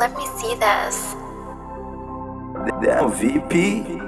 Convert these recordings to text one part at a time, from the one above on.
let me see this. Damn, VP.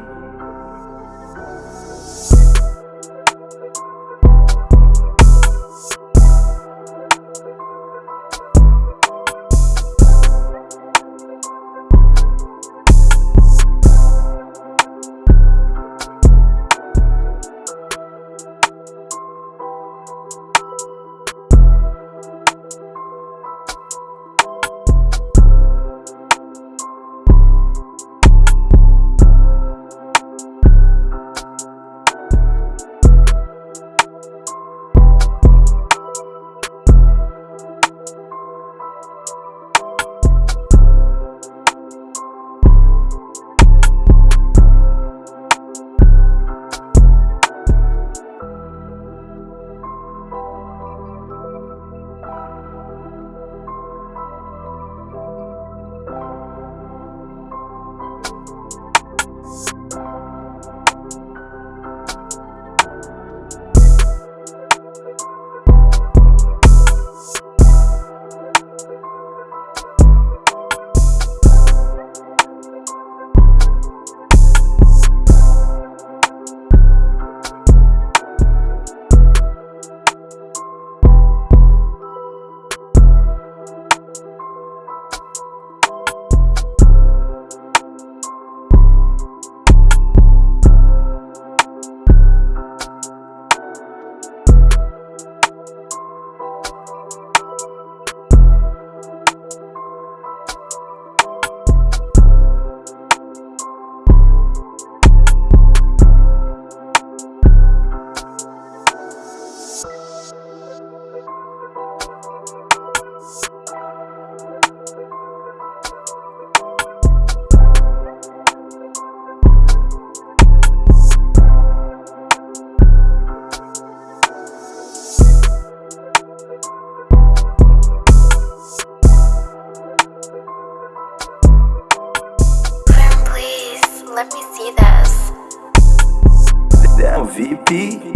Let me see this. Damn, VP.